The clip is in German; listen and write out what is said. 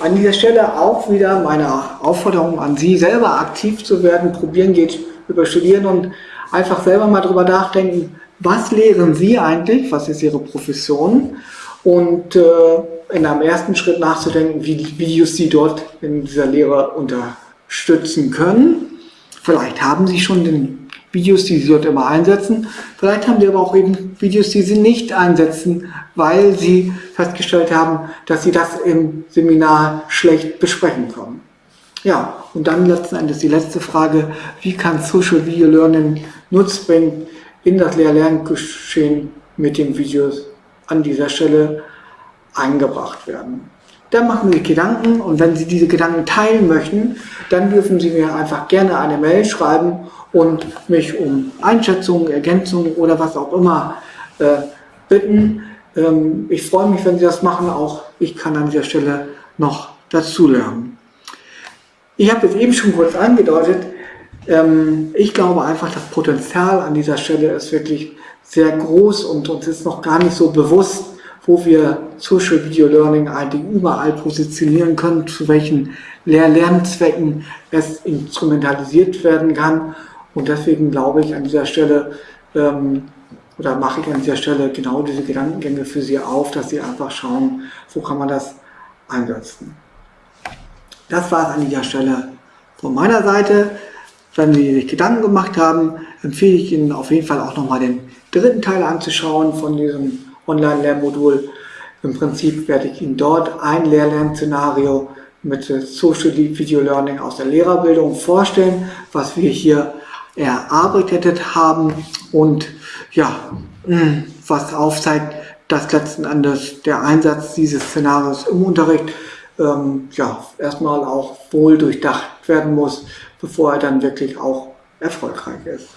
An dieser Stelle auch wieder meine Aufforderung an Sie, selber aktiv zu werden. Probieren geht über Studieren und einfach selber mal drüber nachdenken, was lehren Sie eigentlich, was ist Ihre Profession und äh, in einem ersten Schritt nachzudenken, wie die Videos Sie dort in dieser Lehre unterstützen können. Vielleicht haben Sie schon den Videos, die Sie dort immer einsetzen. Vielleicht haben Sie aber auch eben Videos, die Sie nicht einsetzen, weil Sie festgestellt haben, dass Sie das im Seminar schlecht besprechen können. Ja, und dann letzten Endes die letzte Frage, wie kann Social Video Learning Nutzen bringen in das Lehr-Lerngeschehen mit den Videos an dieser Stelle eingebracht werden. Dann machen Sie Gedanken und wenn Sie diese Gedanken teilen möchten, dann dürfen Sie mir einfach gerne eine Mail schreiben und mich um Einschätzungen, Ergänzungen oder was auch immer äh, bitten. Ähm, ich freue mich, wenn Sie das machen. Auch ich kann an dieser Stelle noch dazulernen. Ich habe es eben schon kurz angedeutet. Ähm, ich glaube einfach, das Potenzial an dieser Stelle ist wirklich sehr groß und uns ist noch gar nicht so bewusst, wo wir Social Video Learning eigentlich überall positionieren können, zu welchen Lehr-Lernzwecken es instrumentalisiert werden kann. Und deswegen glaube ich an dieser Stelle, ähm, oder mache ich an dieser Stelle genau diese Gedankengänge für Sie auf, dass Sie einfach schauen, wo kann man das einsetzen. Das war es an dieser Stelle von meiner Seite. Wenn Sie sich Gedanken gemacht haben, empfehle ich Ihnen auf jeden Fall auch nochmal den dritten Teil anzuschauen von diesem Online-Lernmodul. Im Prinzip werde ich Ihnen dort ein Lehr-Lern-Szenario mit Social Video Learning aus der Lehrerbildung vorstellen, was wir hier erarbeitet haben und ja, hm, was aufzeigt, dass letzten Endes der Einsatz dieses Szenarios im Unterricht ähm, ja, erstmal auch wohl durchdacht werden muss, bevor er dann wirklich auch erfolgreich ist.